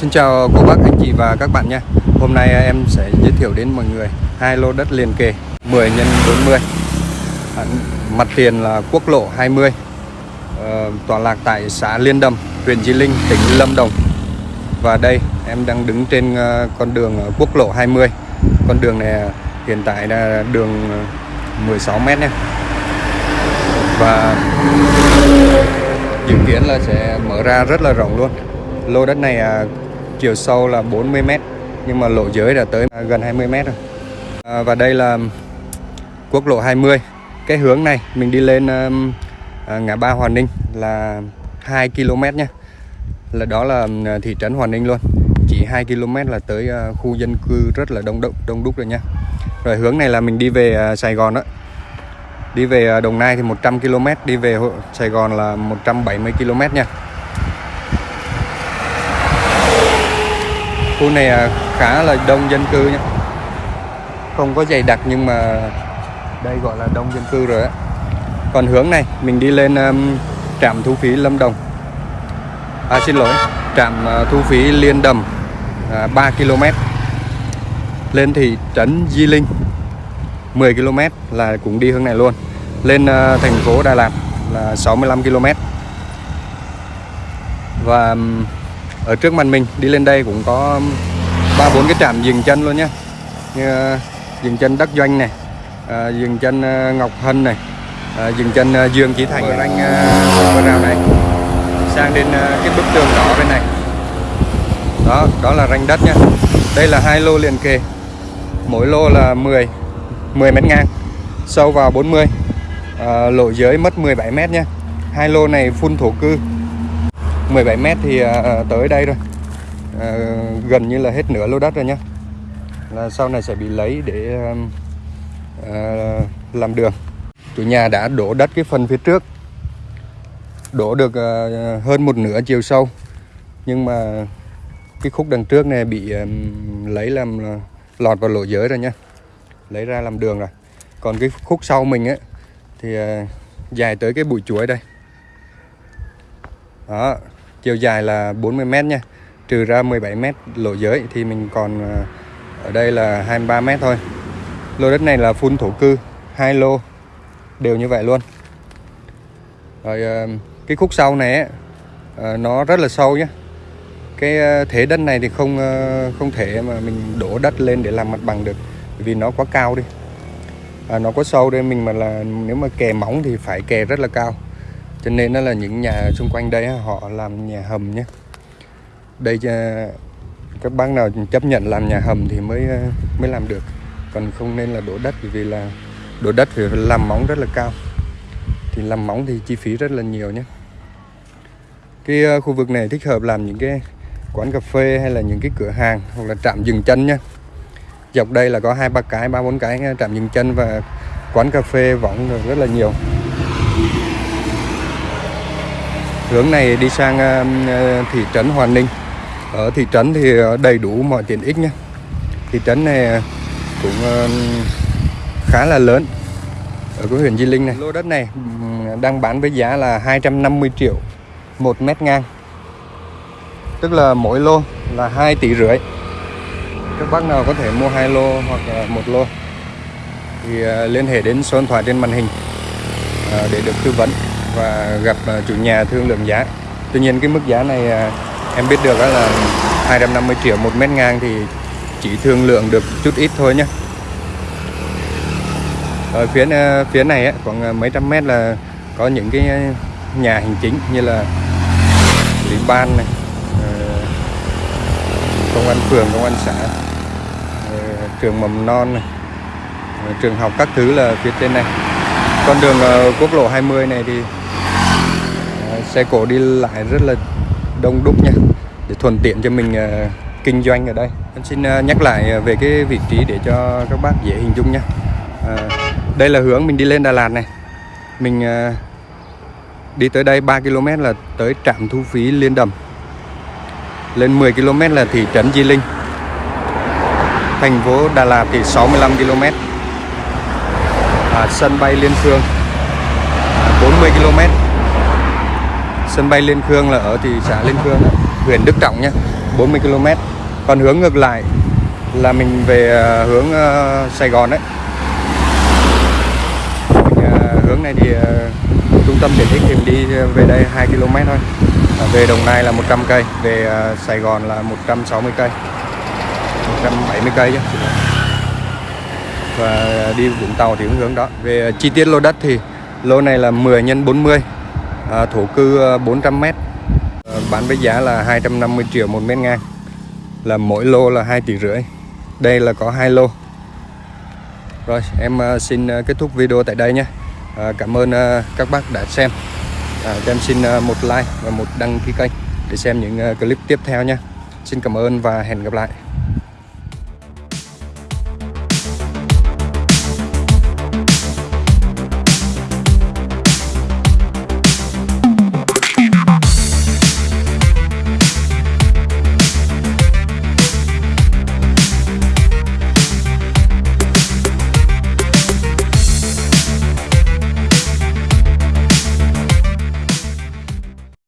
Xin chào cô bác, anh chị và các bạn nha Hôm nay em sẽ giới thiệu đến mọi người hai lô đất liền kề 10 x 40 Mặt tiền là quốc lộ 20 ờ, Tọa lạc tại xã Liên Đầm, huyện Di Linh, tỉnh Lâm Đồng. Và đây em đang đứng trên ờ, con đường quốc lộ 20 Con đường này hiện tại là đường ờ, 16m nha Và dự kiến là sẽ mở ra rất là rộng luôn. Lô đất này à, chiều sâu là 40 m nhưng mà lộ dưới đã tới gần 20 m rồi à, và đây là quốc lộ 20 cái hướng này mình đi lên à, ngã ba Hòa Ninh là 2 km nhé. Là đó là à, thị trấn Hòa Ninh luôn. Chỉ 2 km là tới à, khu dân cư rất là đông đúc đông đúc rồi nha rồi hướng này là mình đi về à, Sài Gòn đó. Đi về à, Đồng Nai thì 100 km đi về Sài Gòn là 170 km nha khu này à, khá là đông dân cư nhé. Không có dày đặc nhưng mà đây gọi là đông dân cư rồi á. Còn hướng này mình đi lên um, trạm thu phí Lâm Đồng. À xin lỗi trạm uh, thu phí Liên Đầm à, uh, 3 km. Lên thị trấn Di Linh 10 km là cũng đi hướng này luôn. Lên uh, thành phố Đà Lạt là 65 km. Và um, ở trước mặt mình đi lên đây cũng có ba bốn cái trạm dừng chân luôn nhé. Như ờ, dừng chân Đắc Doanh này ờ, dừng chân ờ, Ngọc Hân này dừng chân Dương Chí Thành ranh uh, rào này. Sang đến uh, cái bức tường đỏ bên này. Đó đó là ranh đất nhá đây là hai lô liền kề. Mỗi lô là 10 10 mét ngang sâu vào 40 à, lộ giới mất 17 mét nhé. Hai lô này phun thổ cư. 17 mét thì à, à, tới đây rồi. À, gần như là hết nửa lô đất rồi nhá. Là sau này sẽ bị lấy để làm đường. Chủ nhà đã đổ đất cái phần phía trước. Đổ được hơn một nửa chiều sâu. Nhưng mà cái khúc đằng trước này bị lấy làm lọt vào lỗ giới rồi nhá. Lấy ra làm đường rồi. Còn cái khúc sau mình ấy thì dài tới cái bụi chuối đây. Đó chiều dài là 40 m nha. Trừ ra 17 m lộ giới thì mình còn ờ, ở đây là 23 m thôi. Lô đất này là phun thổ cư hai lô đều như vậy luôn. Rồi ờ, cái khúc sau này ờ, nó rất là sâu nhé cái thế đất này thì không không thể mà mình đổ đất lên để làm mặt bằng được vì nó quá cao đi. À, nó có sâu đây mình mà là nếu mà kè móng thì phải kè rất là cao cho nên nó là những nhà xung quanh đây họ làm nhà hầm nhé. Đây à, các bác nào chấp nhận làm nhà hầm thì mới à, mới làm được. Còn không nên là đổ đất vì là đổ đất thì làm móng rất là cao. Thì làm móng thì chi phí rất là nhiều nhé. Cái à, khu vực này thích hợp làm những cái quán cà phê hay là những cái cửa hàng hoặc là trạm dừng chân nhé. Dọc đây là có hai, ba cái, ba, bốn cái, trạm dừng chân và quán cà phê võng rất là nhiều hướng này đi sang um, ờ, thị trấn Hòa Ninh. Ở thị trấn thì ờ, đầy đủ mọi tiện ích nhé. Thị trấn này ờ, cũng khá là lớn ở cái huyện Di Linh này. Lô đất này đang bán với giá là 250 triệu một mét ngang. Tức là mỗi lô là 2 tỷ rưỡi. Các bác nào có thể mua hai lô hoặc là một lô thì liên hệ đến số điện thoại trên màn hình để được tư vấn và gặp ờ, chủ nhà thương lượng giá. Tuy nhiên cái mức giá này ờ, em biết được là 250 triệu một mét ngang thì chỉ thương lượng được chút ít thôi nhé ở phía ờ, phía này khoảng mấy trăm mét là có những cái nhà hành chính như là ủy ban này công an phường, công an xã trường mầm non này trường học các thứ là phía trên này. Con đường quốc lộ 20 này thì xe cổ đi lại rất là đông đúc nha để thuận tiện cho mình uh, kinh doanh ở đây. Em xin uh, nhắc lại ờ, về cái vị trí để cho các bác dễ hình dung nha. À, đây là hướng mình đi lên Đà Lạt này. Mình uh, đi tới đây 3 km là tới trạm thu phí Liên Đầm. Lên 10 km là thị trấn Di Linh. Thành phố Đà Lạt thì 65 km à, sân bay Liên Phương à, 40 km sân bay Liên Khương là ở thị xã Liên Khương huyện Đức Trọng nhé 40 km còn hướng ngược lại là mình về à, hướng à, Sài Gòn đấy. À, hướng này thì trung tâm tiện ích thì mình đi về đây 2 km thôi. Về Đồng Nai là 100 cây, về Sài Gòn là 160 cây 170 cây chứ. Và đi Vũng Tàu thì cũng hướng đó. Về chi tiết lô đất thì lô này là 10 x 40 à, thổ cư à, 400 m à, bán với giá là 250 triệu một mét ngang. Là mỗi lô là 2 tỷ rưỡi. Đây là có hai lô. Rồi em à, xin kết thúc video tại đây nhé. À, cảm ơn các bác đã xem. À, cho em xin một like và một đăng ký kênh để xem những clip tiếp theo nhé. Xin cảm ơn và hẹn gặp lại.